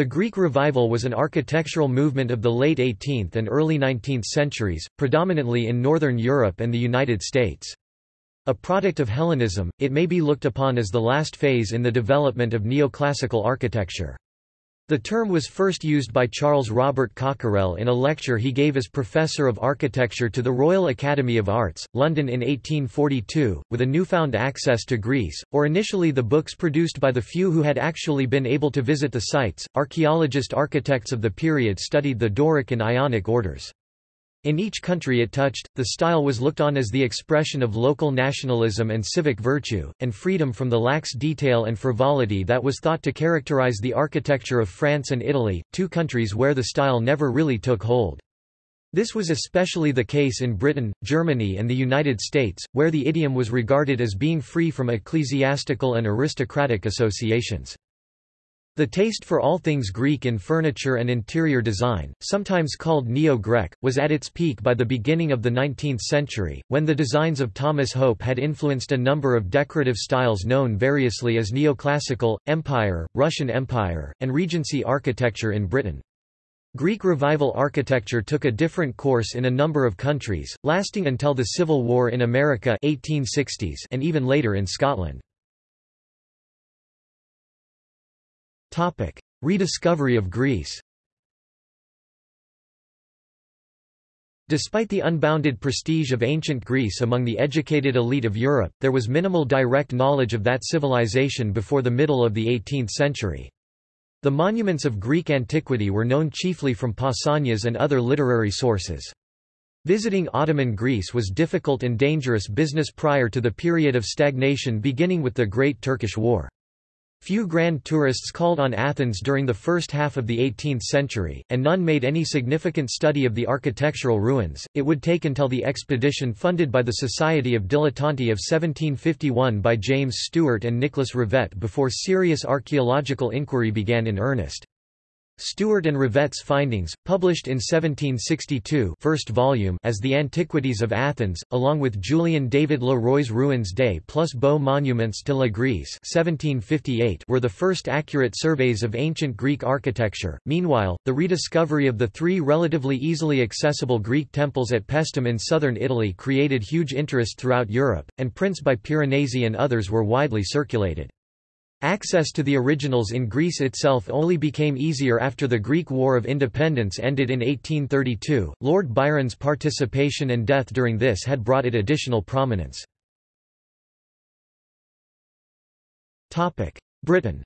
The Greek Revival was an architectural movement of the late 18th and early 19th centuries, predominantly in Northern Europe and the United States. A product of Hellenism, it may be looked upon as the last phase in the development of neoclassical architecture. The term was first used by Charles Robert Cockerell in a lecture he gave as Professor of Architecture to the Royal Academy of Arts, London in 1842, with a newfound access to Greece, or initially the books produced by the few who had actually been able to visit the sites. Archaeologist architects of the period studied the Doric and Ionic orders. In each country it touched, the style was looked on as the expression of local nationalism and civic virtue, and freedom from the lax detail and frivolity that was thought to characterize the architecture of France and Italy, two countries where the style never really took hold. This was especially the case in Britain, Germany and the United States, where the idiom was regarded as being free from ecclesiastical and aristocratic associations. The taste for all things Greek in furniture and interior design, sometimes called Neo-Grec, was at its peak by the beginning of the 19th century, when the designs of Thomas Hope had influenced a number of decorative styles known variously as neoclassical, empire, Russian Empire, and Regency architecture in Britain. Greek Revival architecture took a different course in a number of countries, lasting until the Civil War in America 1860s and even later in Scotland. Topic: Rediscovery of Greece. Despite the unbounded prestige of ancient Greece among the educated elite of Europe, there was minimal direct knowledge of that civilization before the middle of the 18th century. The monuments of Greek antiquity were known chiefly from Pausanias and other literary sources. Visiting Ottoman Greece was difficult and dangerous business prior to the period of stagnation beginning with the Great Turkish War. Few grand tourists called on Athens during the first half of the 18th century, and none made any significant study of the architectural ruins. It would take until the expedition funded by the Society of Dilettanti of 1751 by James Stuart and Nicholas Revett before serious archaeological inquiry began in earnest. Stuart and Revett's findings, published in 1762 first volume as The Antiquities of Athens, along with Julian David Le Roy's Ruines des plus beaux monuments de la Grèce 1758 were the first accurate surveys of ancient Greek architecture. Meanwhile, the rediscovery of the three relatively easily accessible Greek temples at Paestum in southern Italy created huge interest throughout Europe, and prints by Piranesi and others were widely circulated. Access to the originals in Greece itself only became easier after the Greek War of Independence ended in 1832. Lord Byron's participation and death during this had brought it additional prominence. Britain.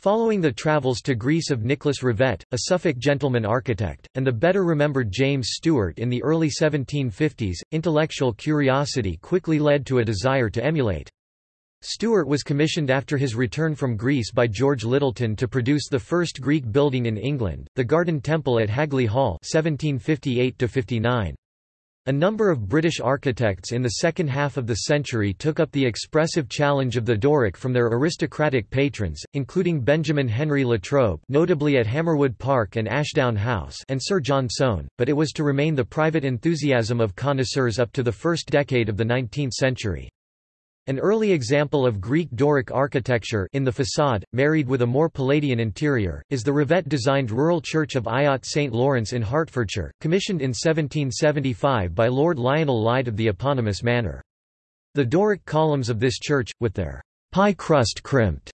Following the travels to Greece of Nicholas Revett, a Suffolk gentleman architect, and the better remembered James Stuart in the early 1750s, intellectual curiosity quickly led to a desire to emulate. Stuart was commissioned after his return from Greece by George Lyttelton to produce the first Greek building in England, the Garden Temple at Hagley Hall 1758 -59. A number of British architects in the second half of the century took up the expressive challenge of the Doric from their aristocratic patrons, including Benjamin Henry Latrobe notably at Hammerwood Park and Ashdown House and Sir John Soane, but it was to remain the private enthusiasm of connoisseurs up to the first decade of the 19th century. An early example of Greek Doric architecture in the facade, married with a more Palladian interior, is the Revett-designed rural church of Ayot St. Lawrence in Hertfordshire, commissioned in 1775 by Lord Lionel Lyde of the eponymous manor. The Doric columns of this church, with their pie crust crimped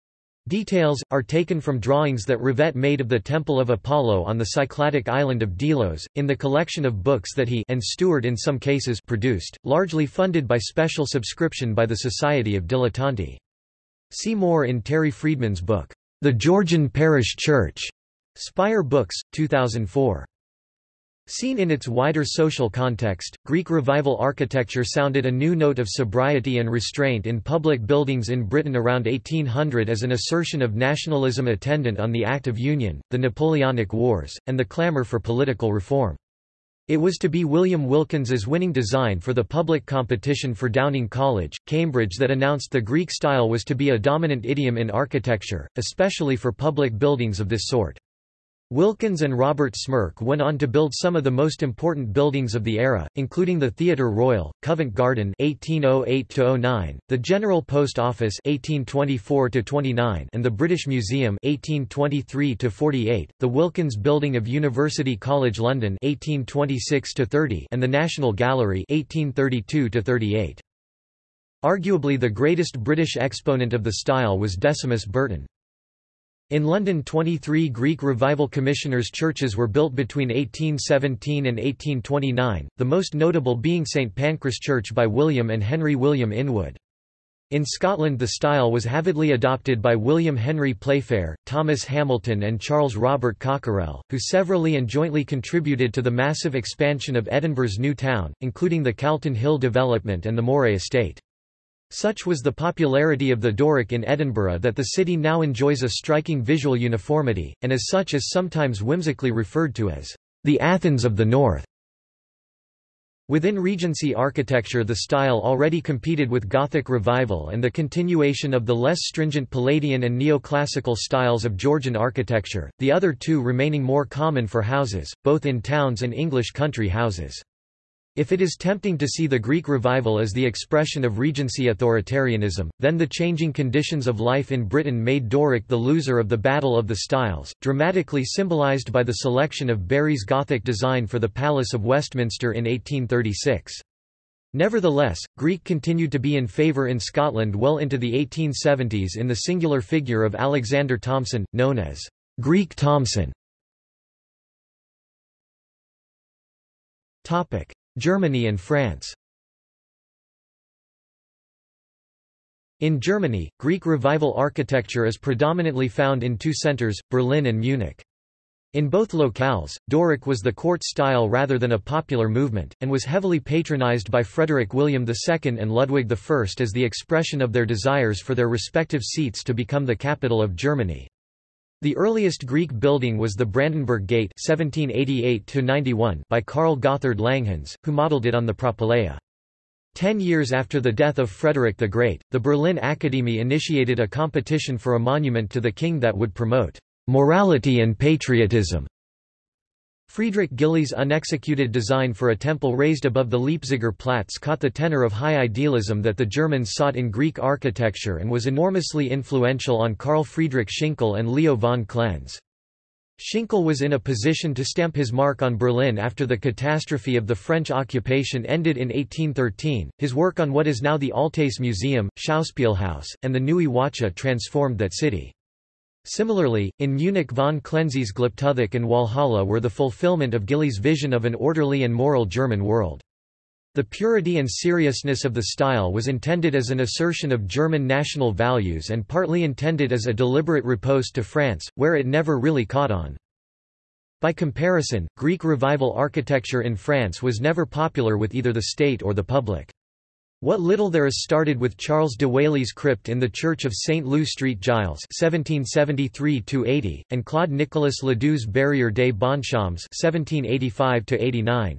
Details, are taken from drawings that Revett made of the Temple of Apollo on the Cycladic island of Delos, in the collection of books that he and Stuart in some cases produced, largely funded by special subscription by the Society of Dilettanti. See more in Terry Friedman's book, The Georgian Parish Church, Spire Books, 2004. Seen in its wider social context, Greek Revival architecture sounded a new note of sobriety and restraint in public buildings in Britain around 1800 as an assertion of nationalism attendant on the Act of Union, the Napoleonic Wars, and the clamour for political reform. It was to be William Wilkins's winning design for the public competition for Downing College, Cambridge that announced the Greek style was to be a dominant idiom in architecture, especially for public buildings of this sort. Wilkins and Robert Smirke went on to build some of the most important buildings of the era, including the Theatre Royal, Covent Garden (1808–09), the General Post Office (1824–29), and the British Museum (1823–48), the Wilkins Building of University College London (1826–30), and the National Gallery (1832–38). Arguably the greatest British exponent of the style was Decimus Burton. In London 23 Greek Revival Commissioners' churches were built between 1817 and 1829, the most notable being St Pancras Church by William and Henry William Inwood. In Scotland the style was avidly adopted by William Henry Playfair, Thomas Hamilton and Charles Robert Cockerell, who severally and jointly contributed to the massive expansion of Edinburgh's new town, including the Calton Hill development and the Moray estate. Such was the popularity of the Doric in Edinburgh that the city now enjoys a striking visual uniformity, and as such is sometimes whimsically referred to as the Athens of the North. Within Regency architecture the style already competed with Gothic revival and the continuation of the less stringent Palladian and neoclassical styles of Georgian architecture, the other two remaining more common for houses, both in towns and English country houses. If it is tempting to see the Greek revival as the expression of Regency authoritarianism, then the changing conditions of life in Britain made Doric the loser of the Battle of the Styles, dramatically symbolised by the selection of Barry's Gothic design for the Palace of Westminster in 1836. Nevertheless, Greek continued to be in favour in Scotland well into the 1870s in the singular figure of Alexander Thomson, known as Greek Thomson. Germany and France In Germany, Greek Revival architecture is predominantly found in two centers, Berlin and Munich. In both locales, Doric was the court style rather than a popular movement, and was heavily patronized by Frederick William II and Ludwig I as the expression of their desires for their respective seats to become the capital of Germany. The earliest Greek building was the Brandenburg Gate 1788 by Karl Gotthard Langhans, who modelled it on the Propylaea. Ten years after the death of Frederick the Great, the Berlin Academy initiated a competition for a monument to the king that would promote morality and patriotism. Friedrich Gilly's unexecuted design for a temple raised above the Leipziger Platz caught the tenor of high idealism that the Germans sought in Greek architecture and was enormously influential on Carl Friedrich Schinkel and Leo von Klenze. Schinkel was in a position to stamp his mark on Berlin after the catastrophe of the French occupation ended in 1813. His work on what is now the Altes Museum, Schauspielhaus, and the Neue Wache transformed that city. Similarly, in Munich von Klenze's Glyptothek and Walhalla were the fulfillment of Gilly's vision of an orderly and moral German world. The purity and seriousness of the style was intended as an assertion of German national values and partly intended as a deliberate riposte to France, where it never really caught on. By comparison, Greek Revival architecture in France was never popular with either the state or the public. What little there is started with Charles de Wailly's crypt in the church of St. Leu St. Gilles 1773 and Claude Nicolas Ledoux's Barrière des Bonshommes 1785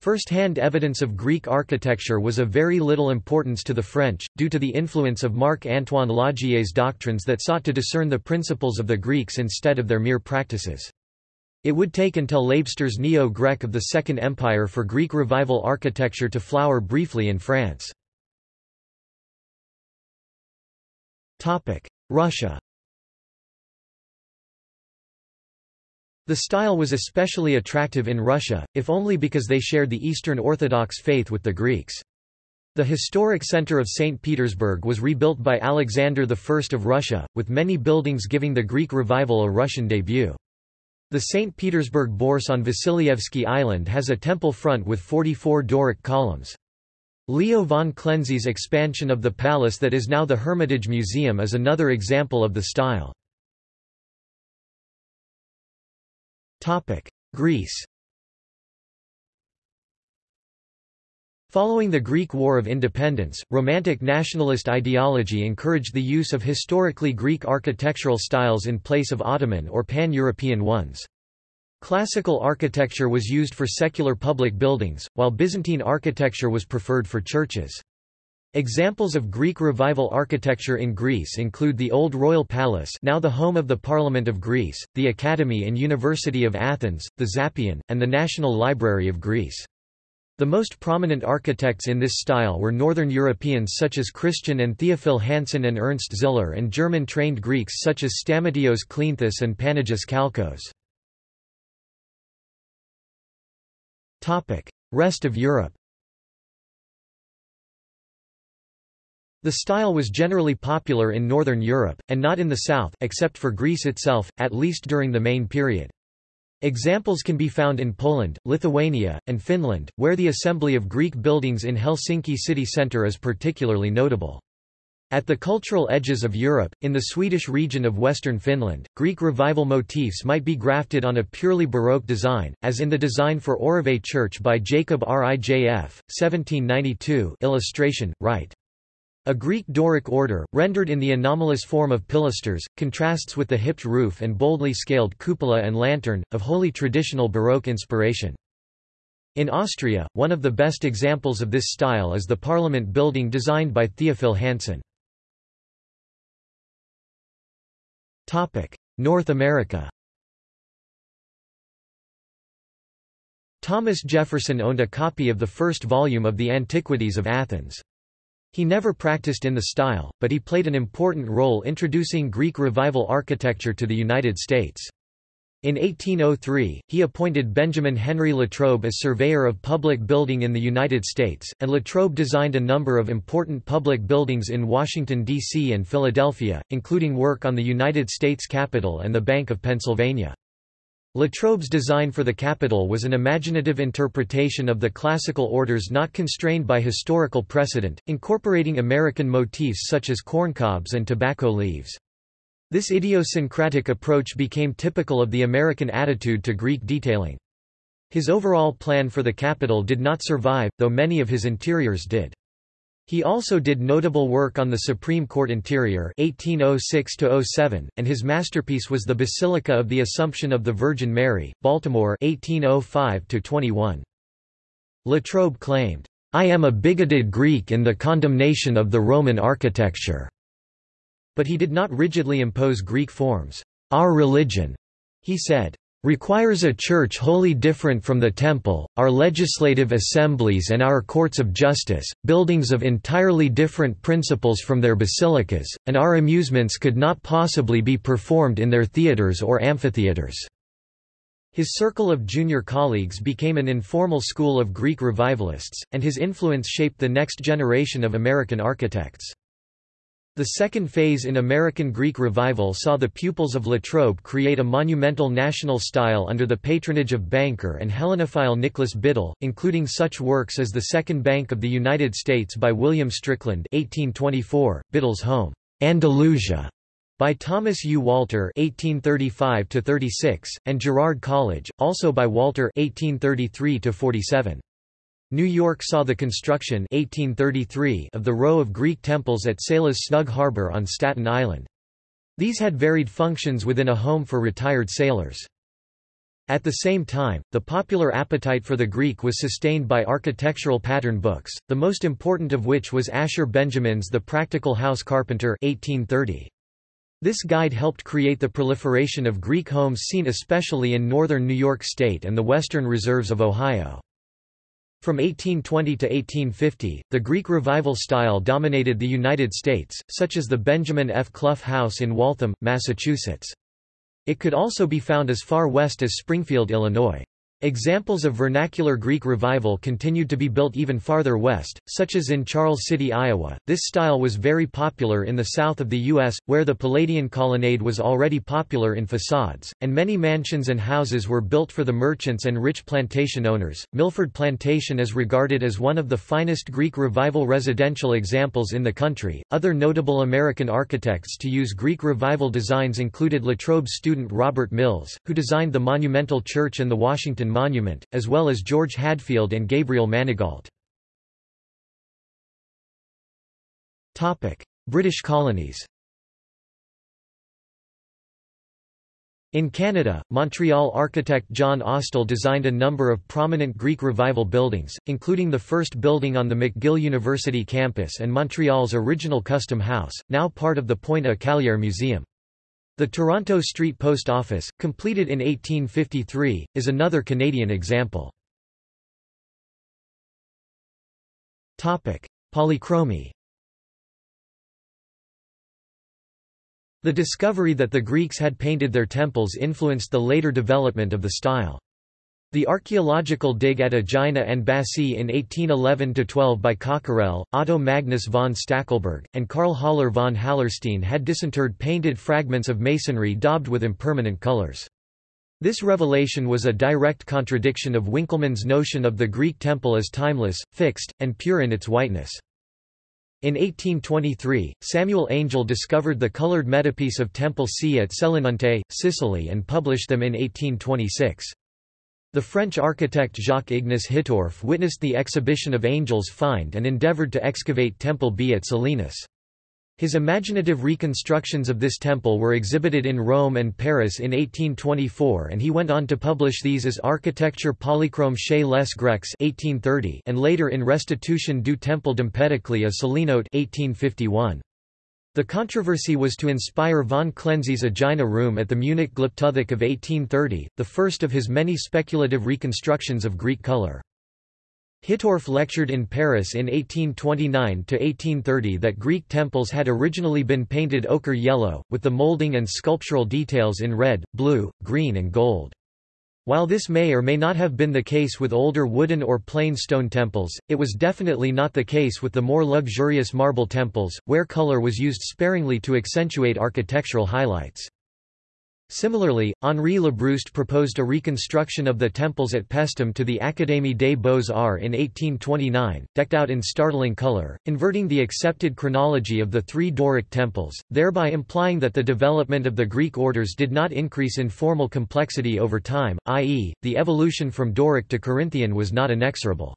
First-hand evidence of Greek architecture was of very little importance to the French, due to the influence of Marc-Antoine Laugier's doctrines that sought to discern the principles of the Greeks instead of their mere practices. It would take until Labrouste's Neo-Grec of the Second Empire for Greek Revival architecture to flower briefly in France. Russia The style was especially attractive in Russia, if only because they shared the Eastern Orthodox faith with the Greeks. The historic center of St. Petersburg was rebuilt by Alexander I of Russia, with many buildings giving the Greek revival a Russian debut. The St. Petersburg Bourse on Vasilyevsky Island has a temple front with 44 Doric columns. Leo von Klenze's expansion of the palace that is now the Hermitage Museum is another example of the style. Greece Following the Greek War of Independence, Romantic nationalist ideology encouraged the use of historically Greek architectural styles in place of Ottoman or pan-European ones. Classical architecture was used for secular public buildings, while Byzantine architecture was preferred for churches. Examples of Greek Revival architecture in Greece include the Old Royal Palace now the home of the Parliament of Greece, the Academy and University of Athens, the Zappeion, and the National Library of Greece. The most prominent architects in this style were Northern Europeans such as Christian and Theophil Hansen and Ernst Ziller and German-trained Greeks such as Stamatios Kleanthis and Panagis Kalkos. Rest of Europe The style was generally popular in Northern Europe, and not in the south except for Greece itself, at least during the main period. Examples can be found in Poland, Lithuania, and Finland, where the assembly of Greek buildings in Helsinki city centre is particularly notable. At the cultural edges of Europe, in the Swedish region of western Finland, Greek revival motifs might be grafted on a purely Baroque design, as in the design for Oravais Church by Jacob Rijf, 1792 illustration, right. A Greek Doric order, rendered in the anomalous form of pilasters, contrasts with the hipped roof and boldly scaled cupola and lantern, of wholly traditional Baroque inspiration. In Austria, one of the best examples of this style is the Parliament building designed by Theophil Hansen. North America Thomas Jefferson owned a copy of the first volume of the Antiquities of Athens. He never practiced in the style, but he played an important role introducing Greek Revival architecture to the United States. In 1803, he appointed Benjamin Henry Latrobe as surveyor of public building in the United States, and Latrobe designed a number of important public buildings in Washington, D.C. and Philadelphia, including work on the United States Capitol and the Bank of Pennsylvania. Latrobe's design for the Capitol was an imaginative interpretation of the classical orders not constrained by historical precedent, incorporating American motifs such as corncobs and tobacco leaves. This idiosyncratic approach became typical of the American attitude to Greek detailing. His overall plan for the Capitol did not survive, though many of his interiors did. He also did notable work on the Supreme Court interior 1806 and his masterpiece was the Basilica of the Assumption of the Virgin Mary, Baltimore 1805 -21. Latrobe claimed, "'I am a bigoted Greek in the condemnation of the Roman architecture'", but he did not rigidly impose Greek forms. "'Our religion,' he said, requires a church wholly different from the temple, our legislative assemblies and our courts of justice, buildings of entirely different principles from their basilicas, and our amusements could not possibly be performed in their theatres or amphitheatres." His circle of junior colleagues became an informal school of Greek revivalists, and his influence shaped the next generation of American architects. The second phase in American Greek Revival saw the pupils of Latrobe create a monumental national style under the patronage of banker and Hellenophile Nicholas Biddle, including such works as the Second Bank of the United States by William Strickland 1824, Biddle's Home, Andalusia, by Thomas U. Walter 1835 and Girard College, also by Walter 1833 -47. New York saw the construction 1833 of the row of Greek temples at Sailor's Snug Harbor on Staten Island. These had varied functions within a home for retired sailors. At the same time, the popular appetite for the Greek was sustained by architectural pattern books, the most important of which was Asher Benjamin's The Practical House Carpenter 1830. This guide helped create the proliferation of Greek homes seen especially in northern New York State and the western reserves of Ohio. From 1820 to 1850, the Greek Revival style dominated the United States, such as the Benjamin F. Clough House in Waltham, Massachusetts. It could also be found as far west as Springfield, Illinois. Examples of vernacular Greek revival continued to be built even farther west, such as in Charles City, Iowa. This style was very popular in the south of the U.S., where the Palladian colonnade was already popular in facades, and many mansions and houses were built for the merchants and rich plantation owners. Milford Plantation is regarded as one of the finest Greek revival residential examples in the country. Other notable American architects to use Greek revival designs included Latrobe's student Robert Mills, who designed the monumental church and the Washington Monument, as well as George Hadfield and Gabriel Manigault. British colonies In Canada, Montreal architect John Ostell designed a number of prominent Greek Revival buildings, including the first building on the McGill University campus and Montreal's original Custom House, now part of the Pointe-à-Callière Museum. The Toronto Street Post Office, completed in 1853, is another Canadian example. Polychromy The discovery that the Greeks had painted their temples influenced the later development of the style. The archaeological dig at Aegina and Bassae in 1811–12 by Cockerell, Otto Magnus von Stackelberg, and Karl Haller von Hallerstein had disinterred painted fragments of masonry daubed with impermanent colors. This revelation was a direct contradiction of Winckelmann's notion of the Greek temple as timeless, fixed, and pure in its whiteness. In 1823, Samuel Angell discovered the colored metopes of Temple C at Selinunte, Sicily and published them in 1826. The French architect Jacques-Ignace Hittorf witnessed the exhibition of Angell's find and endeavored to excavate Temple B at Selinus. His imaginative reconstructions of this temple were exhibited in Rome and Paris in 1824 and he went on to publish these as Architecture polychrome chez les Grecs 1830 and later in Restitution du Temple d'Empédocle à Sélinonte 1851. The controversy was to inspire von Klenze's Aegina room at the Munich Glyptothek of 1830, the first of his many speculative reconstructions of Greek color. Hittorf lectured in Paris in 1829–1830 that Greek temples had originally been painted ochre yellow, with the molding and sculptural details in red, blue, green and gold. While this may or may not have been the case with older wooden or plain stone temples, it was definitely not the case with the more luxurious marble temples, where color was used sparingly to accentuate architectural highlights. Similarly, Henri Labrouste proposed a reconstruction of the temples at Paestum to the Académie des Beaux-Arts in 1829, decked out in startling color, inverting the accepted chronology of the three Doric temples, thereby implying that the development of the Greek orders did not increase in formal complexity over time, i.e., the evolution from Doric to Corinthian was not inexorable.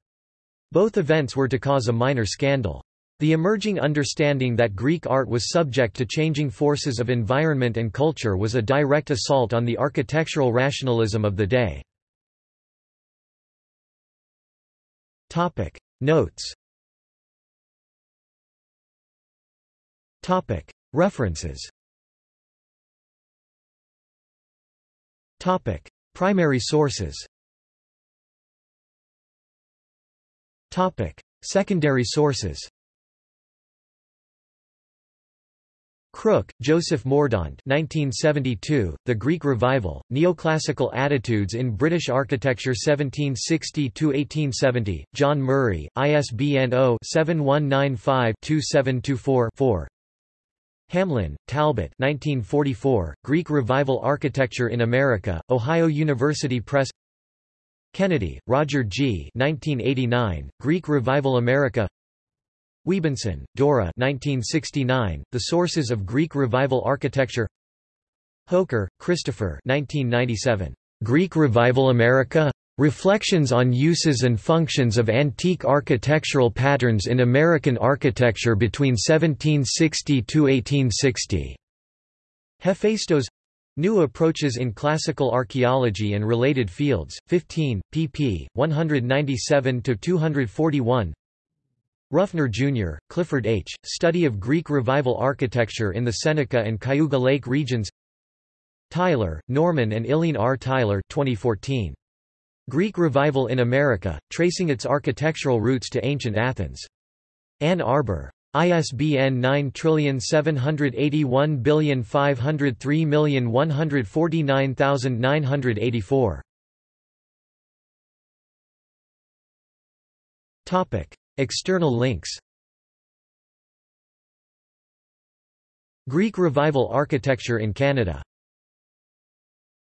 Both events were to cause a minor scandal. The emerging understanding that Greek art was subject to changing forces of environment and culture was a direct assault on the architectural rationalism of the day. Notes References Primary sources Secondary sources Crook, Joseph Mordaunt 1972, The Greek Revival, Neoclassical Attitudes in British Architecture 1760–1870, John Murray, ISBN 0-7195-2724-4 Hamlin, Talbot 1944, Greek Revival Architecture in America, Ohio University Press Kennedy, Roger G. 1989, Greek Revival America Wiebenson, Dora 1969, The Sources of Greek Revival Architecture Hoker, Christopher 1997, Greek Revival America? Reflections on Uses and Functions of Antique Architectural Patterns in American Architecture between 1760–1860. Hephaestos New Approaches in Classical Archaeology and Related Fields, 15, pp. 197–241 Ruffner, Jr., Clifford H., Study of Greek Revival Architecture in the Seneca and Cayuga Lake regions Tyler, Norman and Eileen R. Tyler 2014. Greek Revival in America, Tracing its Architectural Roots to Ancient Athens. Ann Arbor. ISBN 9781503149984. Topic External links. Greek Revival architecture in Canada